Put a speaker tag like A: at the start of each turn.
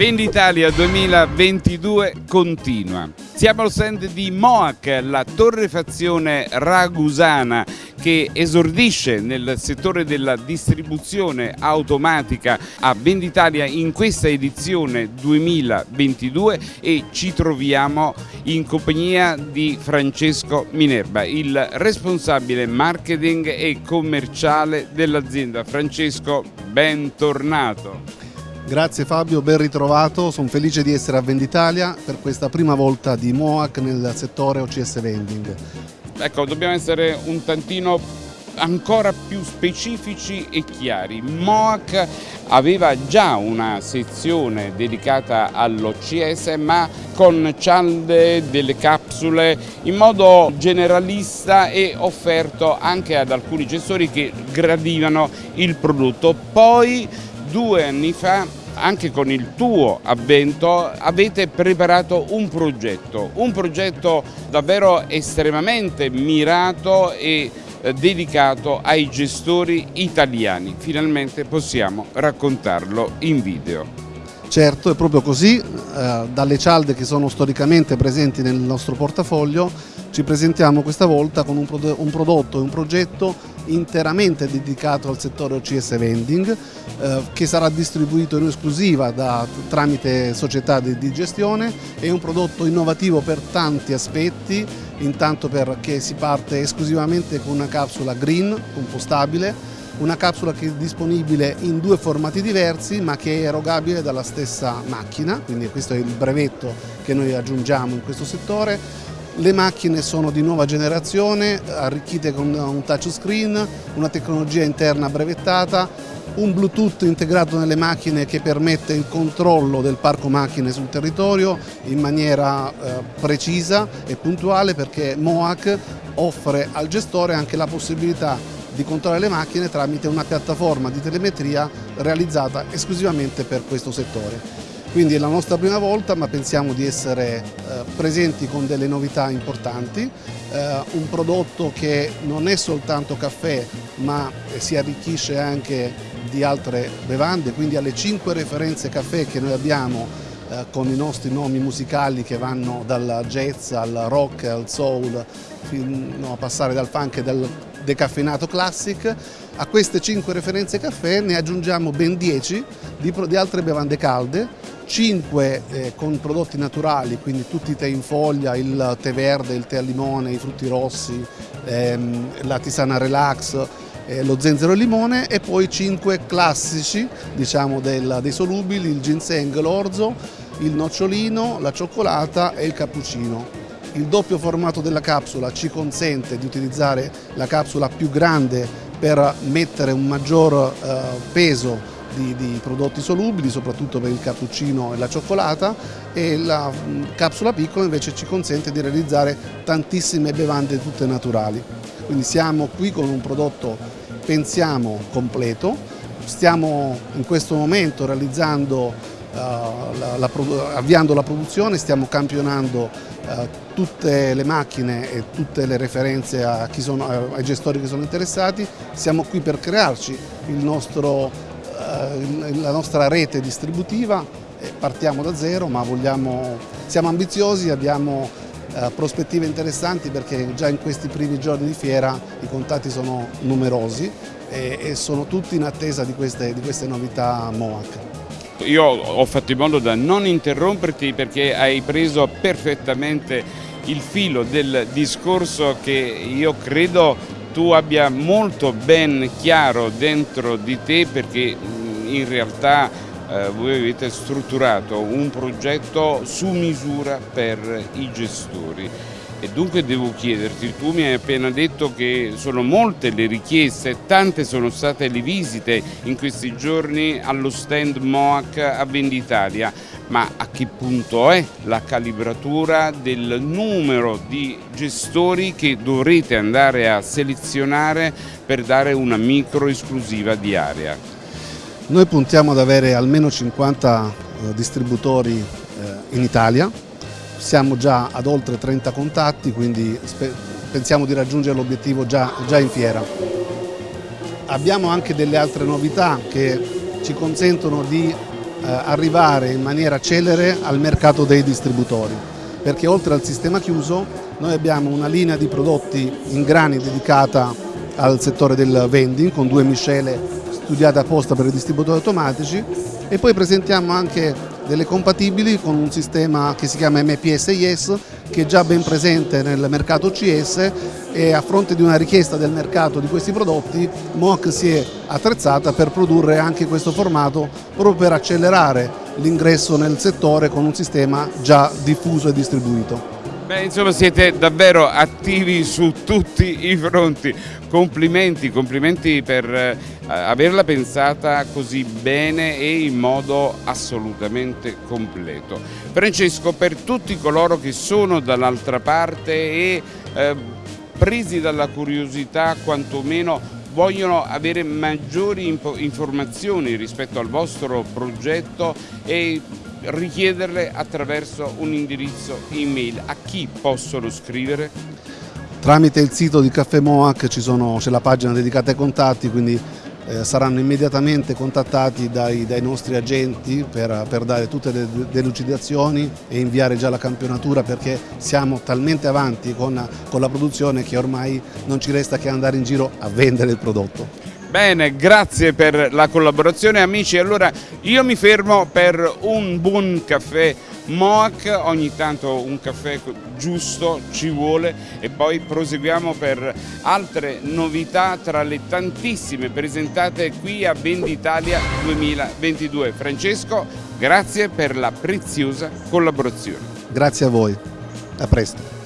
A: Venditalia 2022 continua. Siamo al stand di Moac, la torrefazione ragusana che esordisce nel settore della distribuzione automatica a Venditalia in questa edizione 2022 e ci troviamo in compagnia di Francesco Minerva, il responsabile marketing e commerciale dell'azienda. Francesco, bentornato.
B: Grazie Fabio, ben ritrovato, sono felice di essere a Venditalia per questa prima volta di MOAC nel settore OCS Vending.
A: Ecco, dobbiamo essere un tantino ancora più specifici e chiari. MOAC aveva già una sezione dedicata all'OCS ma con cialde, delle capsule in modo generalista e offerto anche ad alcuni gestori che gradivano il prodotto. Poi due anni fa anche con il tuo avvento avete preparato un progetto, un progetto davvero estremamente mirato e eh, dedicato ai gestori italiani. Finalmente possiamo raccontarlo in video.
B: Certo, è proprio così, eh, dalle cialde che sono storicamente presenti nel nostro portafoglio ci presentiamo questa volta con un, prodotto e un progetto interamente dedicato al settore OCS Vending eh, che sarà distribuito in esclusiva da, tramite società di, di, gestione. È un prodotto innovativo per tanti aspetti intanto perché si parte esclusivamente con una capsula green compostabile una capsula che è disponibile in due formati diversi ma che è erogabile dalla stessa macchina. Quindi questo è il brevetto che noi aggiungiamo in questo settore le macchine sono di nuova generazione, arricchite con un touchscreen, una tecnologia interna brevettata, un Bluetooth integrato nelle macchine che permette il controllo del parco macchine sul territorio in maniera eh, precisa e puntuale perché MOAC offre al gestore anche la possibilità di controllare le macchine tramite una piattaforma di telemetria realizzata esclusivamente per questo settore. Quindi è la nostra prima volta ma pensiamo di essere eh, presenti con delle novità importanti, eh, un prodotto che non è soltanto caffè ma si arricchisce anche di altre bevande, quindi alle cinque referenze caffè che noi abbiamo eh, con i nostri nomi musicali che vanno dal jazz al rock al soul fino a passare dal funk e dal decaffeinato classic, a queste cinque referenze caffè ne aggiungiamo ben 10 di, di altre bevande calde 5 eh, con prodotti naturali, quindi tutti i tè in foglia, il tè verde, il tè al limone, i frutti rossi, ehm, la tisana relax, eh, lo zenzero e limone e poi 5 classici diciamo, del, dei solubili, il ginseng, l'orzo, il nocciolino, la cioccolata e il cappuccino. Il doppio formato della capsula ci consente di utilizzare la capsula più grande per mettere un maggior eh, peso di, di, prodotti solubili, soprattutto per il cappuccino e la cioccolata e la mm, capsula piccola invece ci consente di realizzare tantissime bevande tutte naturali. Quindi siamo qui con un prodotto, pensiamo, completo, stiamo in questo momento realizzando, uh, la, la, avviando la produzione, stiamo campionando uh, tutte le macchine e tutte le referenze sono, ai gestori che sono interessati, siamo qui per crearci il nostro eh, la nostra rete distributiva, eh, partiamo da zero ma vogliamo, siamo ambiziosi, abbiamo eh, prospettive interessanti perché già in questi primi giorni di fiera i contatti sono numerosi e, e sono tutti in attesa di queste, di queste novità MOAC.
A: Io ho fatto in modo da non interromperti perché hai preso perfettamente il filo del discorso che io credo tu abbia molto ben chiaro dentro di te perché in realtà eh, voi avete strutturato un progetto su misura per i gestori e dunque devo chiederti, tu mi hai appena detto che sono molte le richieste, tante sono state le visite in questi giorni allo stand MOAC a Venditalia, ma a che punto è la calibratura del numero di gestori che dovrete andare a selezionare per dare una micro esclusiva di area?
B: Noi puntiamo ad avere almeno 50 eh, distributori eh, in Italia, siamo già ad oltre 30 contatti, quindi pensiamo di raggiungere l'obiettivo già, già in fiera. Abbiamo anche delle altre novità che ci consentono di eh, arrivare in maniera celere al mercato dei distributori perché oltre al sistema chiuso noi abbiamo una linea di prodotti in grani dedicata al settore del vending con due miscele studiate apposta per i distributori automatici e poi presentiamo anche delle compatibili con un sistema che si chiama MPS-IS che è già ben presente nel mercato OCS e a fronte di una richiesta del mercato di questi prodotti MOC si è attrezzata per produrre anche questo formato proprio per accelerare l'ingresso nel settore con un sistema già diffuso e distribuito.
A: Beh, insomma siete davvero attivi su tutti i fronti, complimenti, complimenti per eh, averla pensata così bene e in modo assolutamente completo. Francesco, per tutti coloro che sono dall'altra parte e eh, presi dalla curiosità quantomeno vogliono avere maggiori informazioni rispetto al vostro progetto e richiederle attraverso un indirizzo email. A chi possono scrivere?
B: Tramite il sito di Caffè Moac c'è la pagina dedicata ai contatti, quindi eh, saranno immediatamente contattati dai, dai nostri agenti per, per, dare tutte le delucidazioni e inviare già la campionatura perché siamo talmente avanti con, con la produzione che ormai non ci resta che andare in giro a vendere il prodotto.
A: Bene, grazie per la collaborazione amici. Allora io mi fermo per un buon caffè Moac, ogni tanto un caffè giusto ci vuole e poi proseguiamo per altre novità tra le tantissime presentate qui a Venditalia 2022. Francesco, grazie per la preziosa collaborazione.
B: Grazie a voi, a presto.